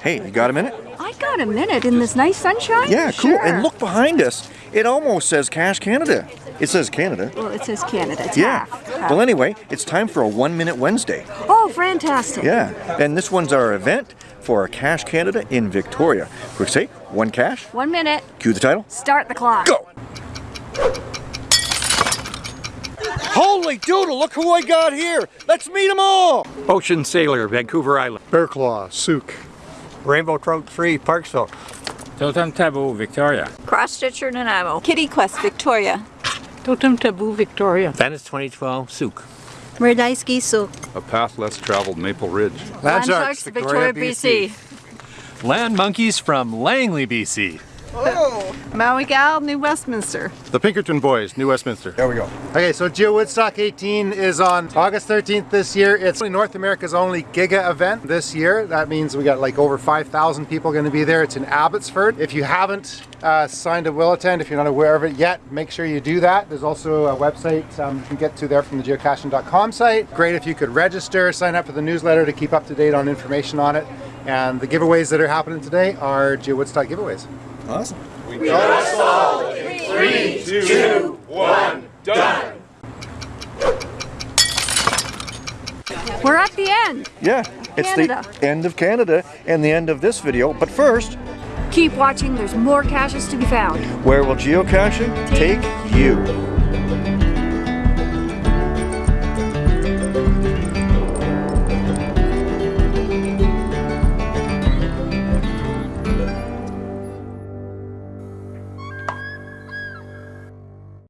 Hey, you got a minute? I got a minute in this nice sunshine? Yeah, cool. Sure. And look behind us. It almost says Cash Canada. It says Canada. Well, it says Canada. It's Yeah. half. half. Well, anyway, it's time for a One Minute Wednesday. Oh, fantastic. Yeah. And this one's our event for Cash Canada in Victoria. Quick say, one cash. One minute. Cue the title. Start the clock. Go! Holy doodle, look who I got here! Let's meet them all! Ocean Sailor, Vancouver Island. Bear Claw, Sooke. Rainbow Trout Free, Parksville. Totem Taboo, Victoria. Cross Stitcher Nanaimo. Kitty Quest Victoria. Totem Taboo Victoria. Venice 2012, Sooke. Merdaiski Sooke. A path less traveled, Maple Ridge. Land Sharks, Victoria, BC. Land Monkeys from Langley, BC. Maui Gal, New Westminster. The Pinkerton Boys, New Westminster. There we go. Okay, so Geo Woodstock 18 is on August 13th this year. It's North America's only Giga event this year. That means we got like over 5,000 people going to be there. It's in Abbotsford. If you haven't uh, signed a will attend, if you're not aware of it yet, make sure you do that. There's also a website um, you can get to there from the geocaching.com site. Great if you could register, sign up for the newsletter to keep up to date on information on it. And the giveaways that are happening today are Geo Woodstock giveaways. Awesome. We, we are at the end. Yeah, it's Canada. the end of Canada and the end of this video. But first, Keep watching. There's more caches to be found. where will geocaching take you?